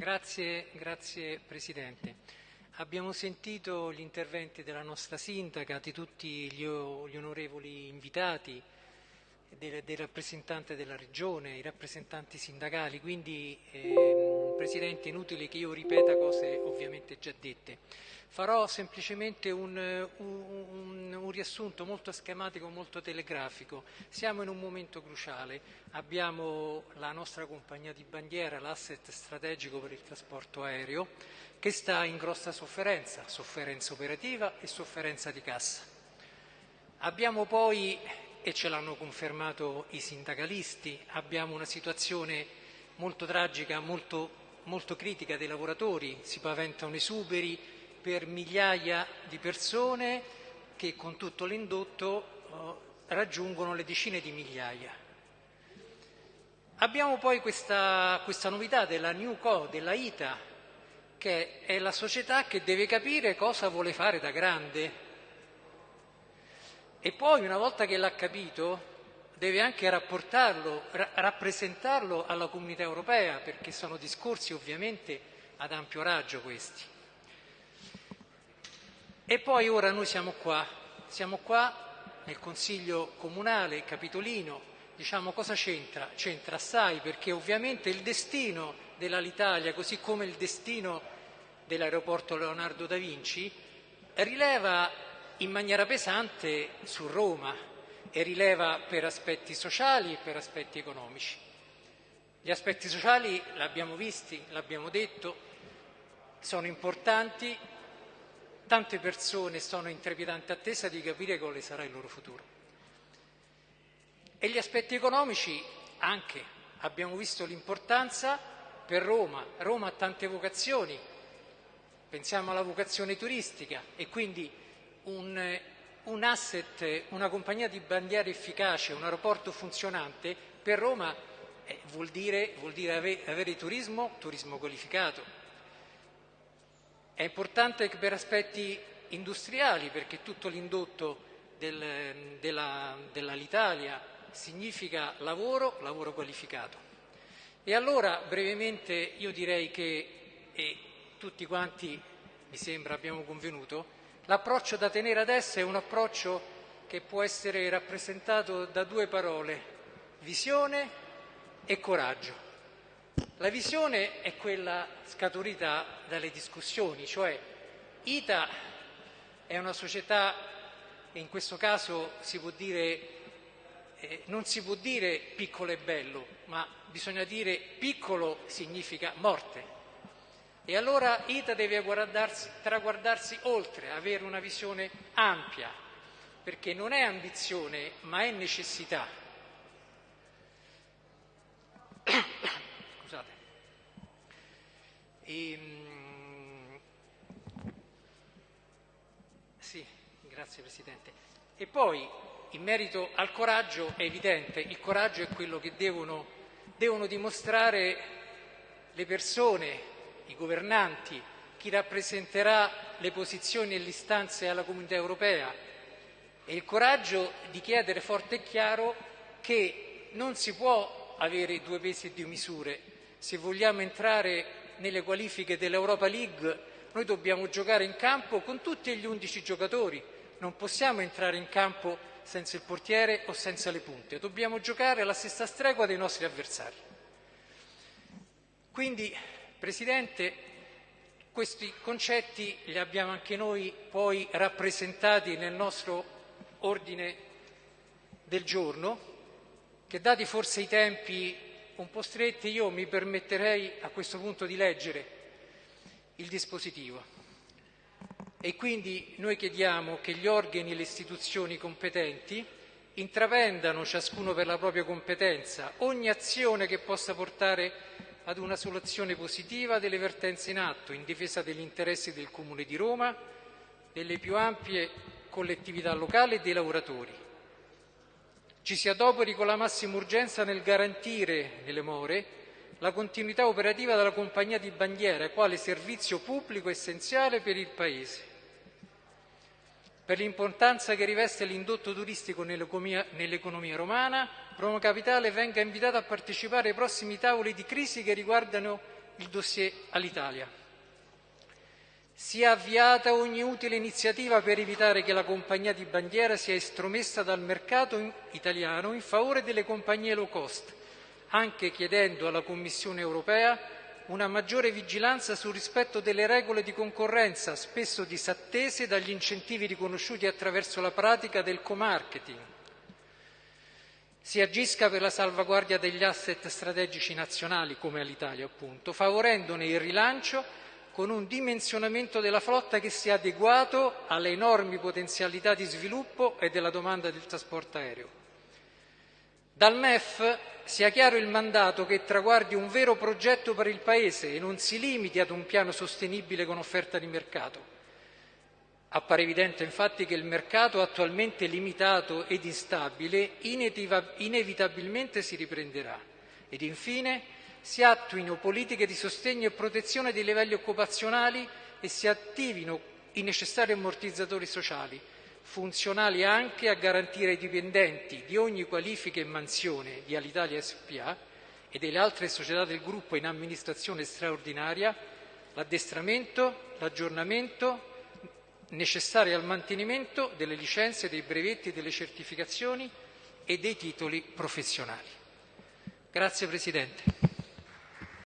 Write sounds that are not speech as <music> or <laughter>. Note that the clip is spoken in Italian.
Grazie, grazie Presidente. Abbiamo sentito gli interventi della nostra sindaca, di tutti gli, gli onorevoli invitati, del, del, rappresentante della Regione, i rappresentanti sindacali, quindi eh, Presidente è inutile che io ripeta cose ovviamente già dette. Farò semplicemente un, un, un, riassunto molto schematico, molto telegrafico. Siamo in un momento cruciale, abbiamo la nostra compagnia di bandiera, l'asset strategico per il trasporto aereo, che sta in grossa sofferenza, sofferenza operativa e sofferenza di cassa. Abbiamo poi, e ce l'hanno confermato i sindacalisti, abbiamo una situazione molto tragica, molto, molto critica dei lavoratori, si paventano esuberi, per migliaia di persone che con tutto l'indotto eh, raggiungono le decine di migliaia. Abbiamo poi questa, questa novità della New Co, della ITA, che è la società che deve capire cosa vuole fare da grande. E poi, una volta che l'ha capito, deve anche rapportarlo, ra- rappresentarlo alla comunità europea, perché sono discorsi ovviamente ad ampio raggio questi. E poi ora noi siamo qua, siamo qua nel Consiglio Comunale Capitolino, diciamo cosa c'entra? C'entra assai perché ovviamente il destino dell'Alitalia, così come il destino dell'aeroporto Leonardo da Vinci, rileva in maniera pesante su Roma e rileva per aspetti sociali e per aspetti economici. Gli aspetti sociali l'abbiamo visti, l'abbiamo detto, sono importanti, Tante persone sono in trepidante attesa di capire quale sarà il loro futuro. E gli aspetti economici anche. Abbiamo visto l'importanza per Roma. Roma ha tante vocazioni. Pensiamo alla vocazione turistica e quindi un, un asset, una compagnia di bandiera efficace, un aeroporto funzionante per Roma eh, vuol dire, vuol dire avere, avere turismo, turismo qualificato è importante per aspetti industriali perché tutto l'indotto del, della, dell'Alitalia significa lavoro, lavoro qualificato. E allora brevemente io direi che, e tutti quanti mi sembra abbiamo convenuto, l'approccio da tenere adesso è un approccio che può essere rappresentato da due parole, visione e coraggio. La visione è quella scaturita dalle discussioni, cioè ITA è una società, e in questo caso si può dire, eh, non si può dire piccolo e bello, ma bisogna dire piccolo significa morte. E allora ITA deve traguardarsi oltre, avere una visione ampia, perché non è ambizione, ma è necessità. <coughs> E, ehm, sì, grazie Presidente. E poi, in merito al coraggio, è evidente, il coraggio è quello che devono, devono dimostrare le persone, i governanti, chi rappresenterà le posizioni e le istanze alla comunità europea e il coraggio di chiedere forte e chiaro che non si può avere due pesi e due misure. Se vogliamo entrare nelle qualifiche dell'Europa League noi dobbiamo giocare in campo con tutti gli undici giocatori, non possiamo entrare in campo senza il portiere o senza le punte, dobbiamo giocare alla stessa stregua dei nostri avversari. Quindi, Presidente, questi concetti li abbiamo anche noi poi rappresentati nel nostro ordine del giorno, che dati forse i tempi un po' stretti, io mi permetterei a questo punto di leggere il dispositivo. E quindi noi chiediamo che gli organi e le istituzioni competenti intraprendano, ciascuno per la propria competenza, ogni azione che possa portare ad una soluzione positiva delle vertenze in atto, in difesa degli interessi del Comune di Roma, delle più ampie collettività locali e dei lavoratori ci si adoperi con la massima urgenza nel garantire nelle more la continuità operativa della compagnia di bandiera quale servizio pubblico essenziale per il Paese. Per l'importanza che riveste l'indotto turistico nell'economia, romana, Roma Capitale venga invitata a partecipare ai prossimi tavoli di crisi che riguardano il dossier all'Italia. Sia avviata ogni utile iniziativa per evitare che la compagnia di bandiera sia estromessa dal mercato italiano in favore delle compagnie low cost, anche chiedendo alla Commissione europea una maggiore vigilanza sul rispetto delle regole di concorrenza, spesso disattese dagli incentivi riconosciuti attraverso la pratica del co-marketing. Si agisca per la salvaguardia degli asset strategici nazionali, come all'Italia appunto, favorendone il rilancio con un dimensionamento della flotta che sia adeguato alle enormi potenzialità di sviluppo e della domanda del trasporto aereo. Dal MEF sia chiaro il mandato che traguardi un vero progetto per il Paese e non si limiti ad un piano sostenibile con offerta di mercato. Appare evidente infatti che il mercato attualmente limitato ed instabile inevitabilmente si riprenderà. Ed infine si attuino politiche di sostegno e protezione dei livelli occupazionali e si attivino i necessari ammortizzatori sociali funzionali anche a garantire ai dipendenti di ogni qualifica e mansione di Alitalia SpA e delle altre società del gruppo in amministrazione straordinaria l'addestramento, l'aggiornamento necessari al mantenimento delle licenze, dei brevetti, delle certificazioni e dei titoli professionali. Grazie Presidente.